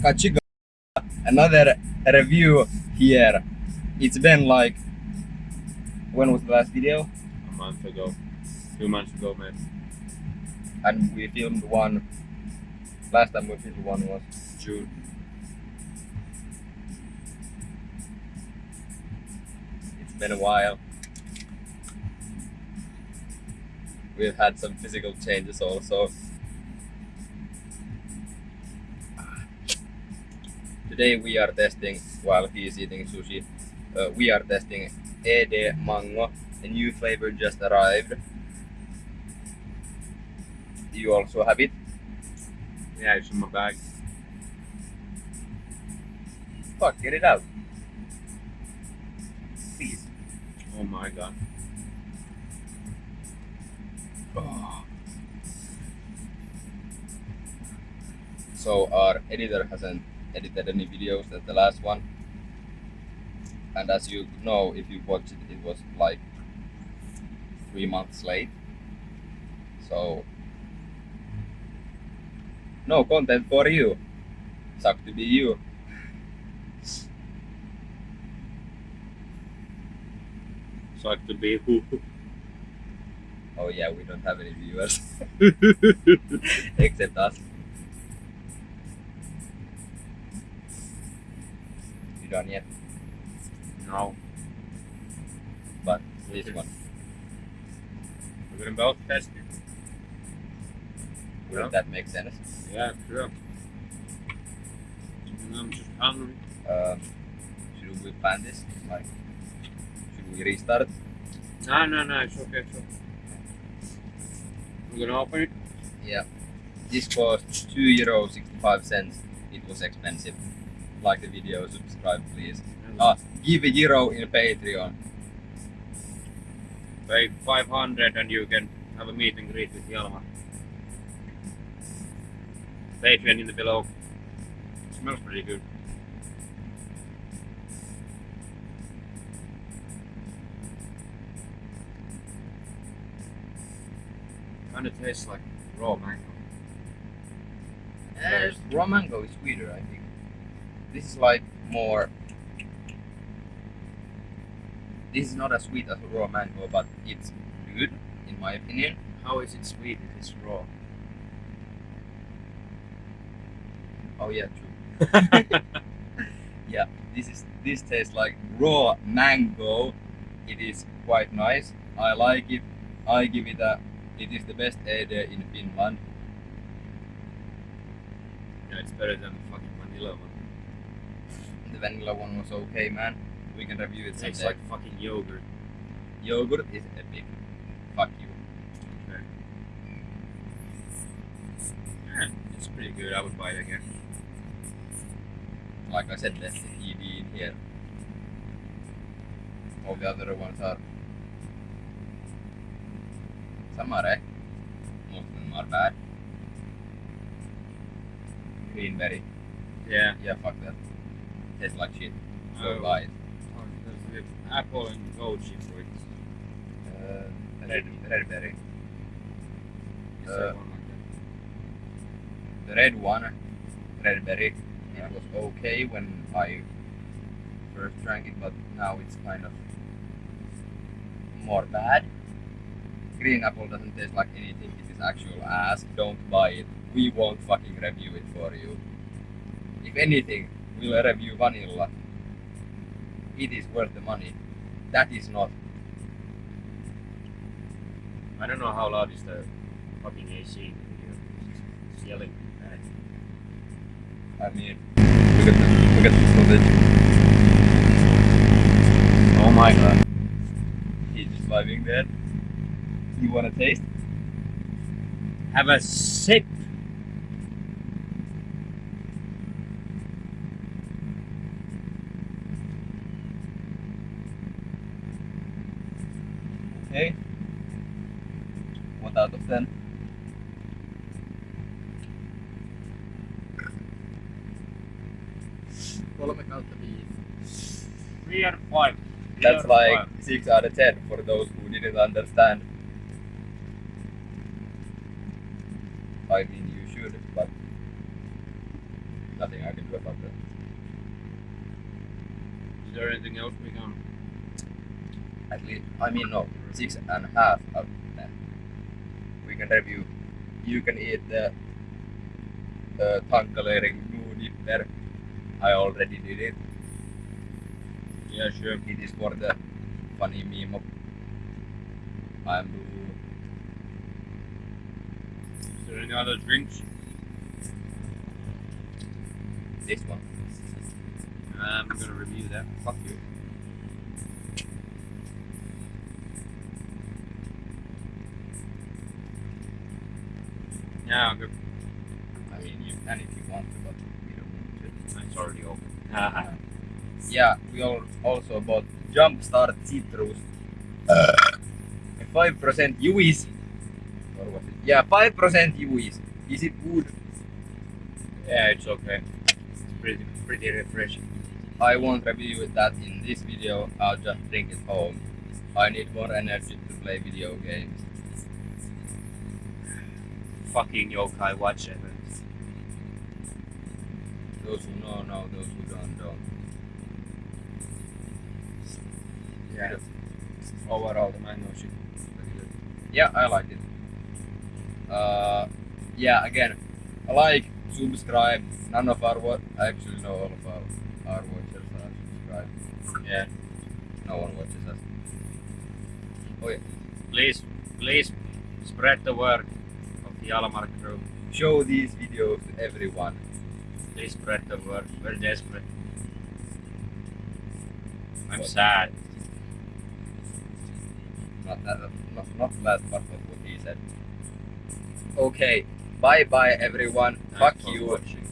Kachiga, another review here. It's been like, when was the last video? A month ago. Two months ago, man. And we filmed one, last time we filmed one was June. It's been a while. We've had some physical changes also. Today we are testing, while he is eating sushi, uh, we are testing Ede Mango, a new flavor just arrived. You also have it? Yeah, it's in my bag. Fuck, get it out. Please. Oh my god. Oh. So our editor hasn't edited any videos than the last one. And as you know, if you watched it, it was like three months late. So no content for you. Suck to be you. suck to be who? Oh yeah, we don't have any viewers except us. Done yet? No. But this one. We're gonna both test it. Would Yeah. that make sense? Yeah, sure. And I'm just hungry. Um, should we plan this? Like, should we restart? No, no, no, it's okay, it's okay. We're gonna open it. Yeah. This cost two euro sixty five cents. It was expensive. Like the video, subscribe please. Ah, give a euro in Patreon. Pay 500 and you can have a meet and greet with Jalma. Patreon in the below. smells pretty good. Kind of tastes like raw mango. Uh, raw mango is sweeter, I think. This is like more. This is not as sweet as raw mango, but it's good in my opinion. How is it sweet if it's raw? Oh yeah, true. yeah, this is this tastes like raw mango. It is quite nice. I like it. I give it a. It is the best Ede in Finland. yeah, it's better than the fucking vanilla one. The vanilla one was okay, man. We can review it It tastes like fucking yogurt. Yogurt is epic. Fuck you. Okay. Yeah, it's pretty good. I would buy it again. Like I said, there's the ED in here. All the other ones are. Some are eh? Most of them are bad. Greenberry. Yeah. Yeah, fuck that. Tastes like shit. So Oh. buy it. Oh, apple and goji fruit. Uh, red, red berry. Uh? The red one, red berry, Yeah. it was okay when I first drank it, but now it's kind of more bad. Green apple doesn't taste like anything, it is actual ass. Don't buy it. We won't fucking review it for you. If anything, we'll review vanilla. It is worth the money. That is not. I don't know how loud is the fucking AC the. It's yelling. I mean, look at this, look at this footage. Oh my god. He's just vibing there. You wanna taste? Have a sip. Okay. What out of 10? Kolme kautta viisi. Three out of five. Three That's like five. 6 out of 10 for those who didn't understand. I mean, you should, but nothing I can do about that. Is there anything else we can? At least, I mean, no, six and a half out of ten. We can review. You can eat the uh, tankalering nudipper. I already did it. Yeah, sure. It is for the funny meme of I'm blue. Is there any other drinks? This one. I'm gonna review that. Fuck you. Yeah, good. I mean, you can if you want to, but we don't need to. It's already open. Ah, Yeah, we all also bought Jumpstart Citrus. Uh. Five percent UIs. Or was it? Yeah, five percent UIs. Is it good? yeah, it's okay. It's pretty, pretty refreshing. I won't review that in this video. I'll just drink it home. I need more energy to play video games. Fucking yokai watch it. Those who know know. Those who don't don't. Yeah. Overall, the mango shit. pretty good. Yeah, I like it. Uh, yeah, again, I like, subscribe. None of our what I actually no all of our our watchers are subscribed. Yeah. No one watches us. Oh yeah. Please, please spread the word the Alamar crew. Show these videos to everyone. Please spread the word. We're desperate. I'm sad. Not that, not, not that part of what he said. Okay, bye bye everyone. Thanks Fuck you. watching.